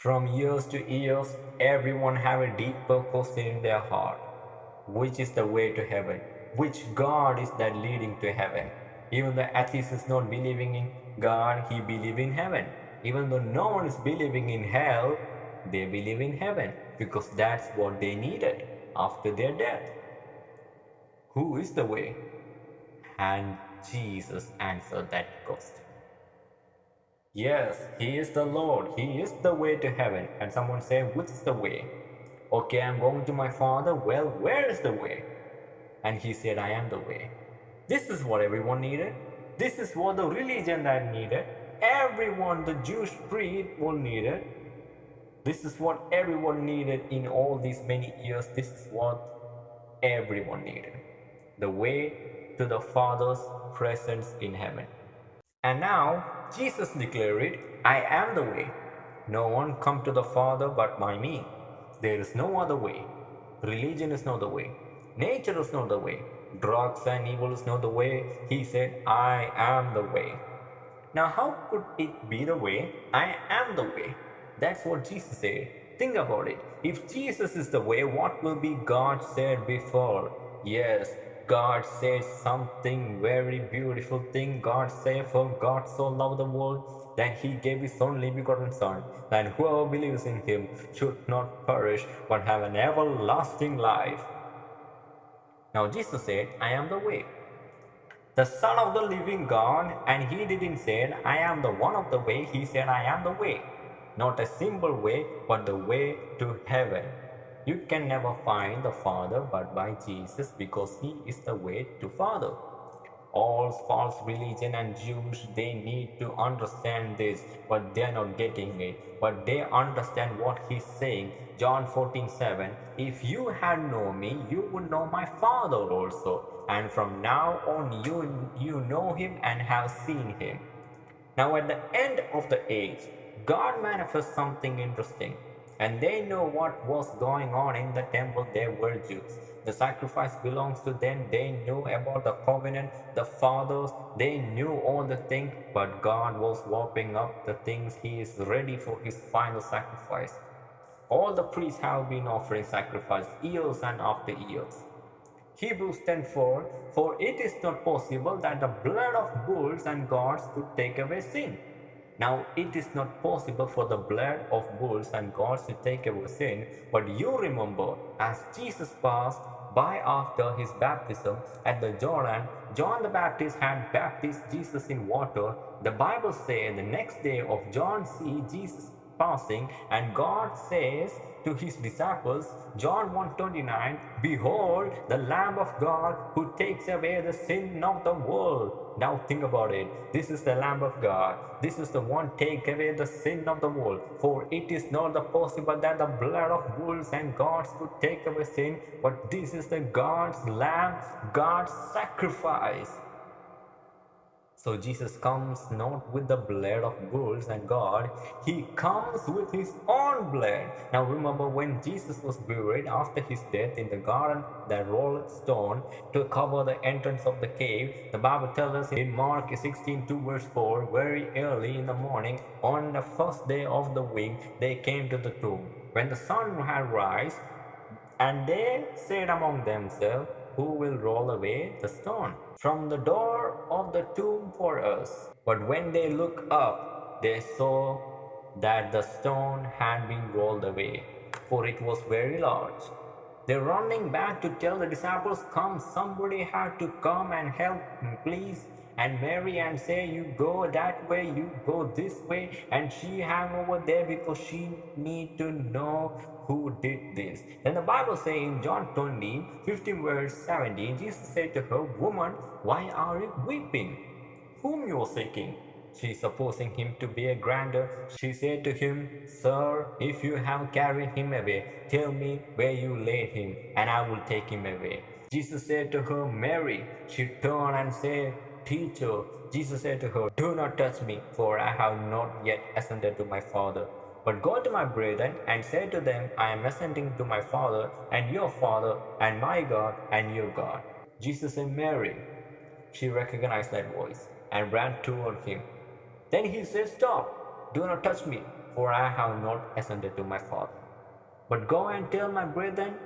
From years to years, everyone have a deep question in their heart. Which is the way to heaven? Which God is that leading to heaven? Even the atheist is not believing in God, he believe in heaven. Even though no one is believing in hell, they believe in heaven because that's what they needed after their death. Who is the way? And Jesus answered that question. Yes, He is the Lord. He is the way to heaven. And someone say, which is the way? Okay, I'm going to my Father. Well, where is the way? And he said, I am the way. This is what everyone needed. This is what the religion that needed. Everyone, the Jewish creed will need it. This is what everyone needed in all these many years. This is what everyone needed. The way to the Father's presence in heaven. And now Jesus declared I am the way. No one come to the Father but by me. There is no other way. Religion is not the way. Nature is not the way. Drugs and evil is not the way. He said, I am the way. Now, how could it be the way? I am the way. That's what Jesus said. Think about it. If Jesus is the way, what will be God said before? Yes, God says something very beautiful thing. God said, For God so loved the world that he gave his only begotten Son, that whoever believes in him should not perish but have an everlasting life. Now Jesus said, I am the way. The Son of the living God, and he didn't say, I am the one of the way, he said, I am the way. Not a simple way, but the way to heaven. You can never find the Father but by Jesus because He is the way to Father. All false religion and Jews, they need to understand this, but they're not getting it. But they understand what He's saying. John 14, 7, If you had known me, you would know my Father also. And from now on, you, you know Him and have seen Him. Now at the end of the age, God manifests something interesting and they know what was going on in the temple. They were Jews. The sacrifice belongs to them. They knew about the covenant, the fathers. They knew all the things, but God was warping up the things. He is ready for his final sacrifice. All the priests have been offering sacrifice years and after years. Hebrews 10:4 For it is not possible that the blood of bulls and goats could take away sin. Now it is not possible for the blood of bulls and goats to take away sin, but you remember, as Jesus passed by after his baptism at the Jordan, John the Baptist had baptized Jesus in water. The Bible says the next day of John see Jesus passing and God says to his disciples, John 1.29, Behold, the Lamb of God who takes away the sin of the world. Now think about it. This is the Lamb of God. This is the one take away the sin of the world. For it is not the possible that the blood of bulls and goats could take away sin, but this is the God's Lamb, God's sacrifice. So Jesus comes not with the blood of bulls and God, he comes with his own blood. Now remember when Jesus was buried after his death in the garden, that rolled stone to cover the entrance of the cave. The Bible tells us in Mark 16 2 verse 4, very early in the morning, on the first day of the week, they came to the tomb. When the sun had rise, and they said among themselves, who will roll away the stone from the door of the tomb for us. But when they looked up, they saw that the stone had been rolled away, for it was very large. They're running back to tell the disciples, Come, somebody had to come and help, please and Mary and say you go that way, you go this way, and she hang over there because she need to know who did this. Then the Bible says in John 20, 15 verse 17, Jesus said to her, Woman, why are you weeping? Whom you are seeking? She supposing him to be a grander, she said to him, Sir, if you have carried him away, tell me where you laid him, and I will take him away. Jesus said to her, Mary. She turned and said, Teacher, Jesus said to her, Do not touch me, for I have not yet ascended to my Father. But go to my brethren and say to them, I am ascending to my Father and your Father, and my God and your God. Jesus and Mary. She recognized that voice and ran toward him. Then he said, Stop. Do not touch me, for I have not ascended to my Father. But go and tell my brethren.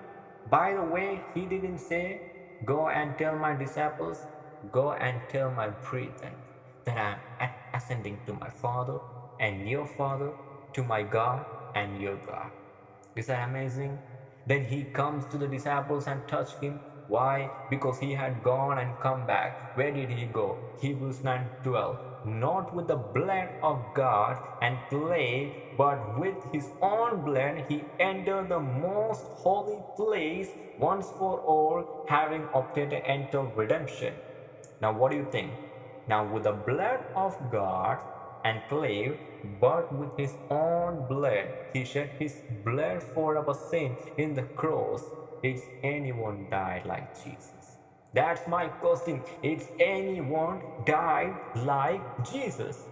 By the way, he didn't say, Go and tell my disciples, go and tell my brethren that I am ascending to my Father and your Father, to my God and your God. Is that amazing? Then he comes to the disciples and touch him. Why? Because he had gone and come back. Where did he go? Hebrews 9 12. Not with the blood of God and clay, but with his own blood he entered the most holy place once for all, having obtained an eternal redemption. Now, what do you think? Now, with the blood of God and clay, but with his own blood, he shed his blood for our sin in the cross. Is anyone died like Jesus? That's my question. Is anyone died like Jesus?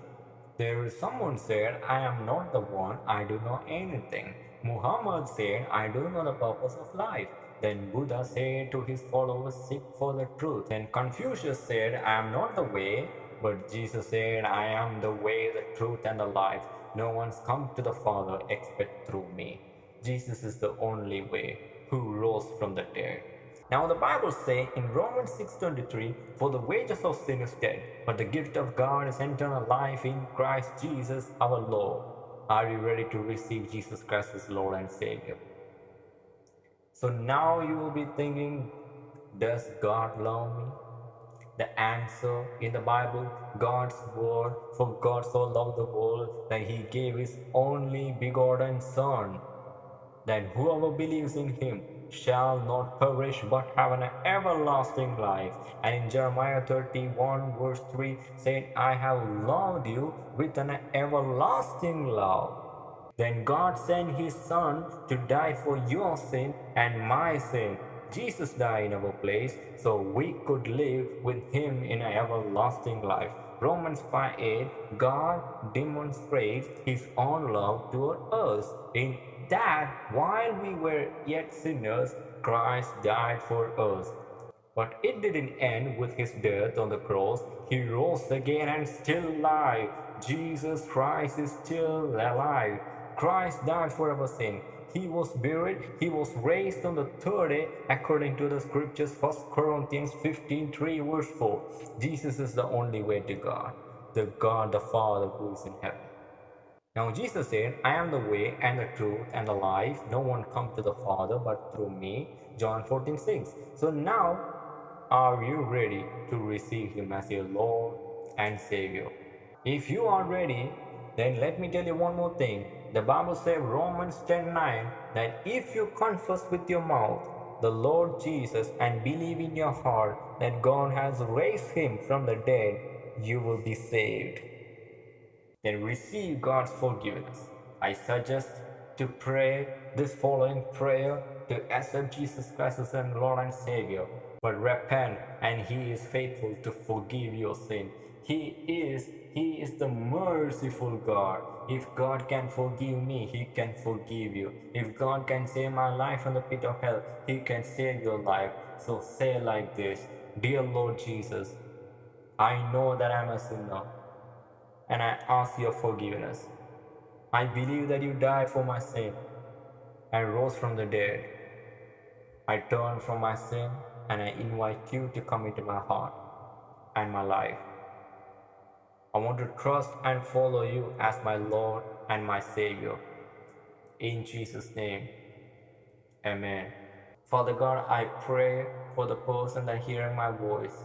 There is someone said, I am not the one, I do not know anything. Muhammad said, I do know the purpose of life. Then Buddha said to his followers, Seek for the truth. Then Confucius said, I am not the way, but Jesus said, I am the way, the truth, and the life. No one's come to the Father except through me. Jesus is the only way who rose from the dead. Now the Bible says in Romans 6.23, For the wages of sin is death, but the gift of God is eternal life in Christ Jesus our Lord. Are you ready to receive Jesus Christ as Lord and Savior? So now you will be thinking, does God love me? The answer in the Bible, God's word, for God so loved the world that he gave his only begotten Son, that whoever believes in him shall not perish but have an everlasting life. And in Jeremiah 31 verse 3 said, I have loved you with an everlasting love. Then God sent his son to die for your sin and my sin Jesus died in our place so we could live with him in an everlasting life. Romans 5 8 God demonstrates his own love toward us in that while we were yet sinners, Christ died for us. But it didn't end with his death on the cross. He rose again and still alive. Jesus Christ is still alive. Christ died for our sin. He was buried. He was raised on the third day according to the scriptures 1 Corinthians 15 3 verse 4. Jesus is the only way to God, the God the Father who is in heaven. Now Jesus said, I am the way and the truth and the life. No one comes to the Father but through me. John 14 6. So now are you ready to receive him as your Lord and Savior? If you are ready, then let me tell you one more thing. The Bible says Romans 10 9 that if you confess with your mouth the Lord Jesus and believe in your heart that God has raised him from the dead, you will be saved. Then receive God's forgiveness. I suggest to pray this following prayer to accept Jesus Christ as Lord and Savior. But repent and He is faithful to forgive your sin. He is he is the merciful God. If God can forgive me, He can forgive you. If God can save my life from the pit of hell, He can save your life. So say like this Dear Lord Jesus, I know that I'm a sinner and I ask your forgiveness. I believe that you died for my sin and rose from the dead. I turn from my sin and I invite you to come into my heart and my life. I want to trust and follow you as my Lord and my Savior. In Jesus' name, Amen. Father God, I pray for the person that hearing my voice,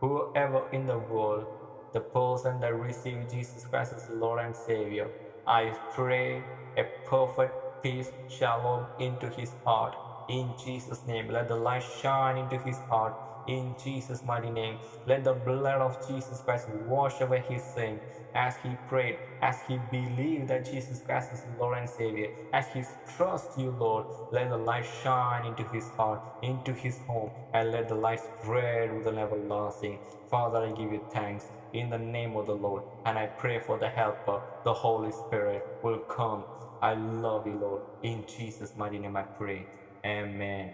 whoever in the world, the person that received Jesus Christ as Lord and Savior, I pray a perfect peace, shalom into his heart. In Jesus' name, let the light shine into his heart in Jesus' mighty name. Let the blood of Jesus Christ wash away his sin as he prayed, as he believed that Jesus Christ is Lord and Savior, as he trusts you, Lord. Let the light shine into his heart, into his home, and let the light spread with an everlasting. Father, I give you thanks in the name of the Lord, and I pray for the helper, the Holy Spirit will come. I love you, Lord. In Jesus' mighty name I pray. Amen.